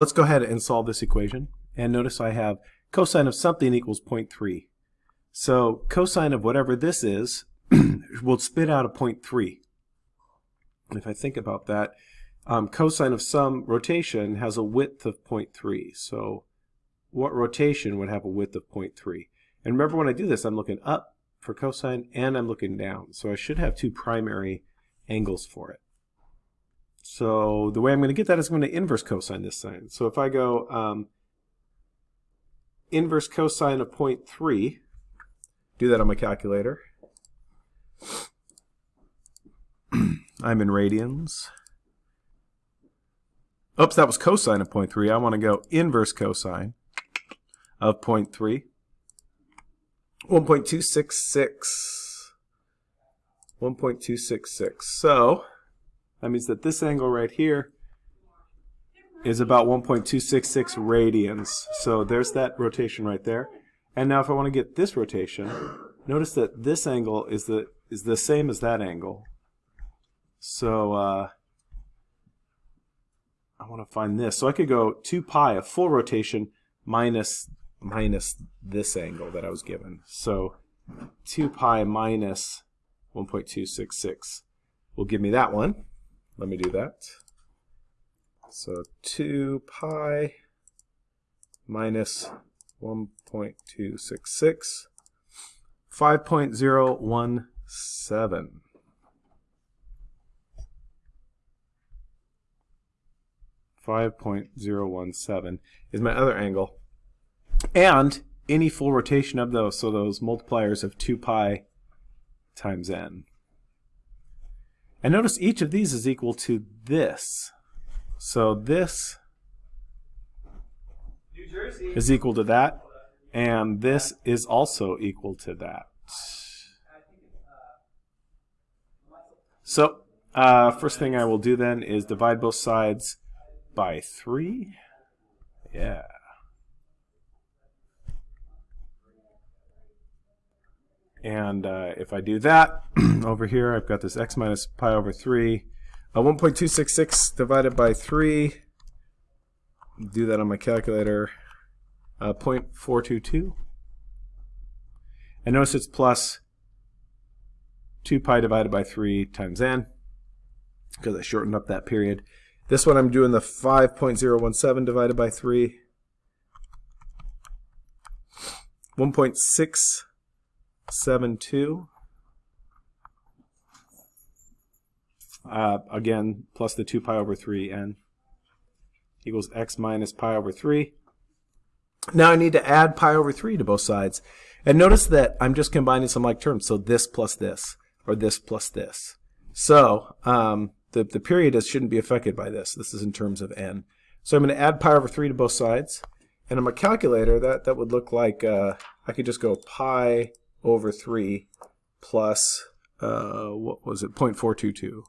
Let's go ahead and solve this equation. And notice I have cosine of something equals 0.3. So cosine of whatever this is will spit out a 0.3. If I think about that, um, cosine of some rotation has a width of 0.3. So what rotation would have a width of 0.3? And remember when I do this, I'm looking up for cosine and I'm looking down. So I should have two primary angles for it. So the way I'm going to get that is I'm going to inverse cosine this side. So if I go um, inverse cosine of 0.3, do that on my calculator. I'm in radians. Oops, that was cosine of 0.3. I want to go inverse cosine of 0.3. 1.266. 1.266. So that means that this angle right here is about 1.266 radians. So there's that rotation right there. And now if I want to get this rotation, notice that this angle is the is the same as that angle. So uh, I want to find this. So I could go 2 pi, a full rotation, minus minus this angle that I was given. So 2 pi minus 1.266 will give me that one. Let me do that. So 2 pi minus 1.266, 5.017. Five point zero one seven is my other angle, and any full rotation of those, so those multipliers of two pi times n. And notice each of these is equal to this. So this is equal to that, and this is also equal to that. So uh, first thing I will do then is divide both sides by 3. Yeah. And uh, if I do that, over here I've got this x minus pi over 3. Uh, 1.266 divided by 3. Do that on my calculator. Uh, 0.422. And notice it's plus 2 pi divided by 3 times n because I shortened up that period. This one I'm doing the 5.017 divided by 3. 1.6 seven two. Uh, again, plus the 2 pi over 3 n equals x minus pi over 3. Now I need to add pi over 3 to both sides. And notice that I'm just combining some like terms. So this plus this, or this plus this. So um, the, the period is, shouldn't be affected by this. This is in terms of n. So I'm going to add pi over 3 to both sides. And on my calculator, that, that would look like uh, I could just go pi over 3 plus, uh, what was it, 0.422.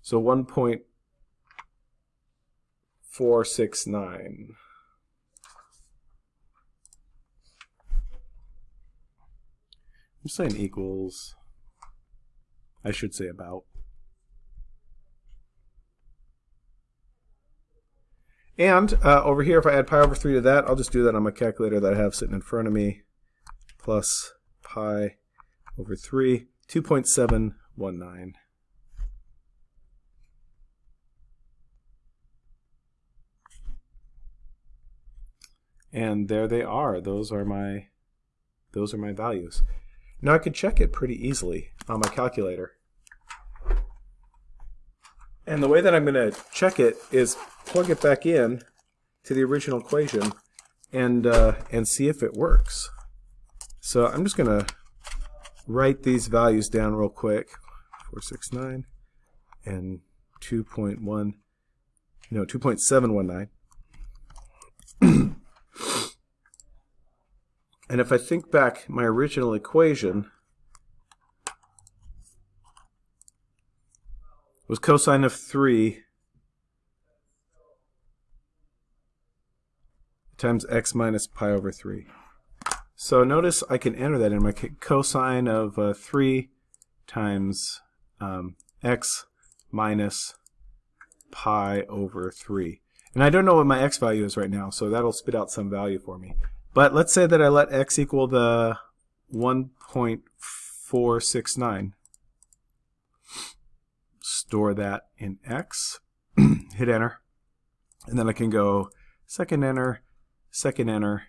So 1.469. I'm saying equals, I should say about. And uh, over here, if I add pi over 3 to that, I'll just do that on my calculator that I have sitting in front of me. Plus pi over 3, 2.719. And there they are. Those are my those are my values. Now I could check it pretty easily on my calculator. And the way that I'm going to check it is plug it back in to the original equation and, uh, and see if it works. So I'm just going to write these values down real quick. 469 and 2.1, no, 2.719. and if I think back my original equation, was cosine of 3 times x minus pi over 3. So notice I can enter that in my cosine of uh, 3 times um, x minus pi over 3. And I don't know what my x value is right now, so that'll spit out some value for me. But let's say that I let x equal the 1.469. Store that in x, hit enter, and then I can go second enter, second enter.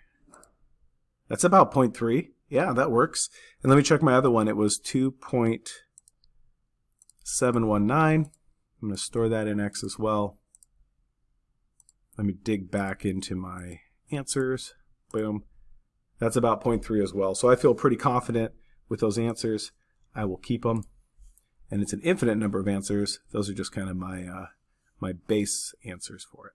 That's about 0.3. Yeah, that works. And let me check my other one. It was 2.719. I'm going to store that in x as well. Let me dig back into my answers. Boom. That's about 0.3 as well. So I feel pretty confident with those answers. I will keep them. And it's an infinite number of answers. Those are just kind of my, uh, my base answers for it.